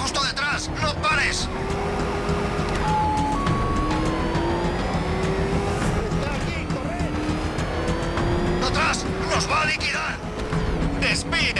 justo detrás. ¡No pares! ¡Está aquí! ¡Atrás! ¡Nos va a liquidar! ¡Despide!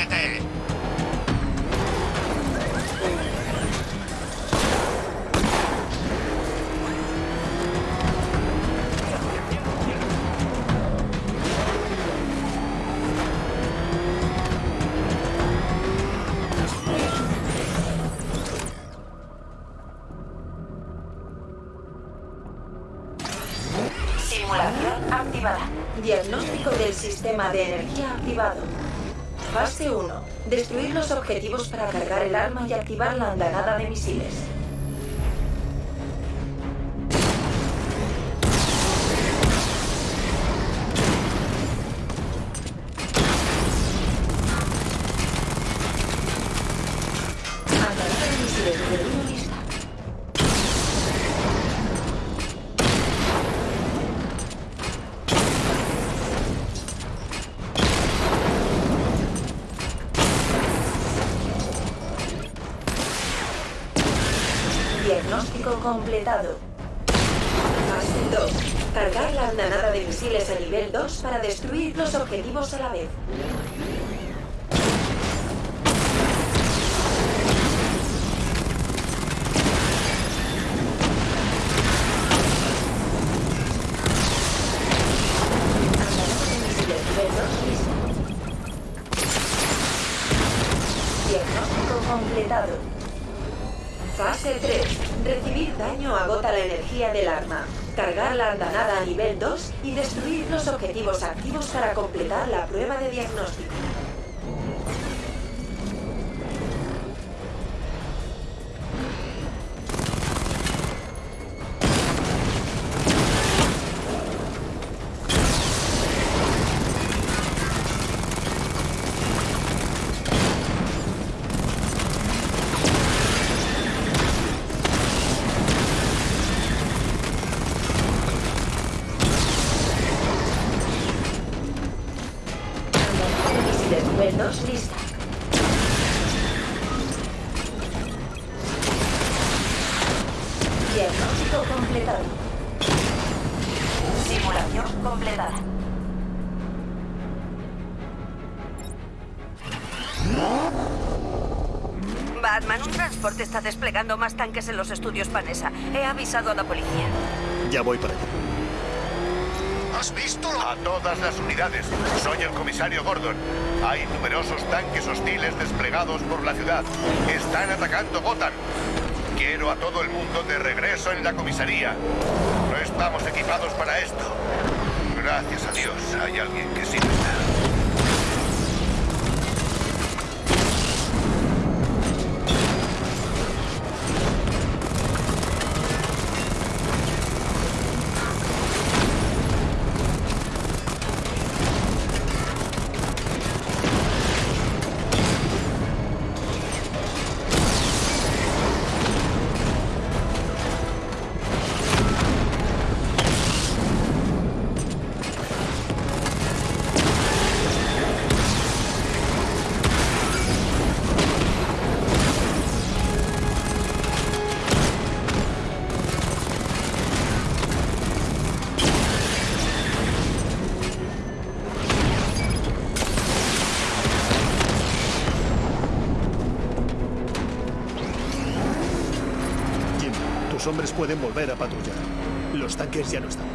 Activada. Diagnóstico del sistema de energía activado. Fase 1. Destruir los objetivos para cargar el arma y activar la andanada de misiles. Andanada de misiles Diagnóstico completado. Fase 2. Cargar la andanada de misiles a nivel 2 para destruir los objetivos a la vez. Andanada de misiles nivel 2 lista. Diagnóstico completado. Fase 3. Recibir daño agota la energía del arma. Cargar la andanada a nivel 2 y destruir los objetivos activos para completar la prueba de diagnóstico. Completado. Simulación completada. Batman, un transporte está desplegando más tanques en los estudios Panesa. He avisado a la policía. Ya voy para allá. ¿Has visto? A todas las unidades. Soy el comisario Gordon. Hay numerosos tanques hostiles desplegados por la ciudad. Están atacando Gotham. Quiero a todo el mundo de regreso en la comisaría. No estamos equipados para esto. Gracias a Dios hay alguien que sí está. Tus hombres pueden volver a patrullar. Los tanques ya no están.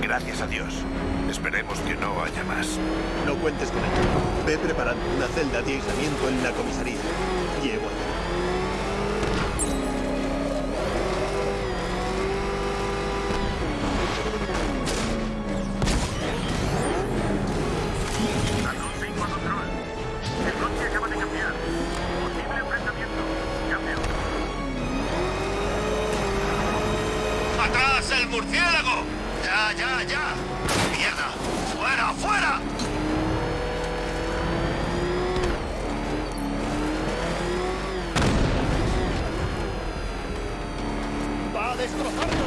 Gracias a Dios. Esperemos que no haya más. No cuentes con ello. Ve preparando una celda de aislamiento en la comisaría. Llego allá. Murciélago! ¡Ya, ya, ya! ¡Mierda! ¡Fuera, fuera! ¡Va a destrozarnos!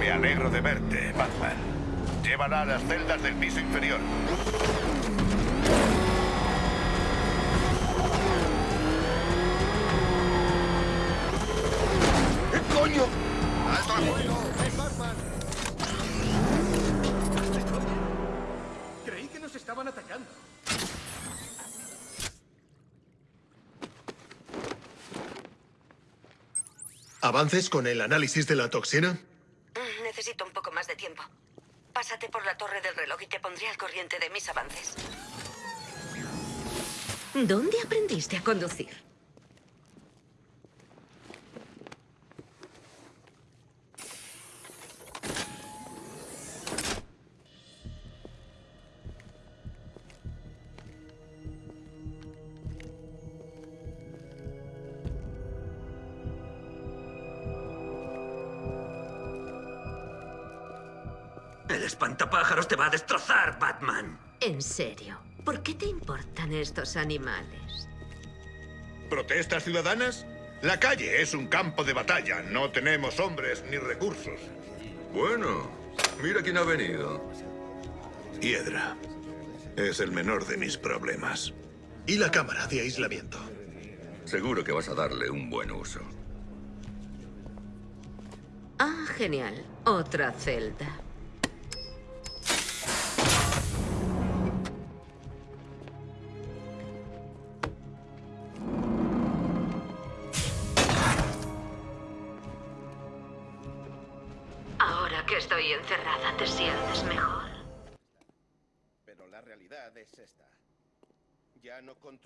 Me alegro de verte, Batman. Llévala a las celdas del piso inferior. ¿Qué coño? ¡Alto al fuego! ¡Es Batman! Creí que nos estaban atacando. ¿Avances con el análisis de la toxina? y te pondré al corriente de mis avances. ¿Dónde aprendiste a conducir? El espantapájaros te va a destrozar, Batman. En serio, ¿por qué te importan estos animales? ¿Protestas ciudadanas? La calle es un campo de batalla. No tenemos hombres ni recursos. Bueno, mira quién ha venido. Hiedra. Es el menor de mis problemas. Y la cámara de aislamiento. Seguro que vas a darle un buen uso. Ah, genial. Otra celda. Que estoy encerrada, ¿te sientes mejor? Pero la realidad es esta. Ya no controlo.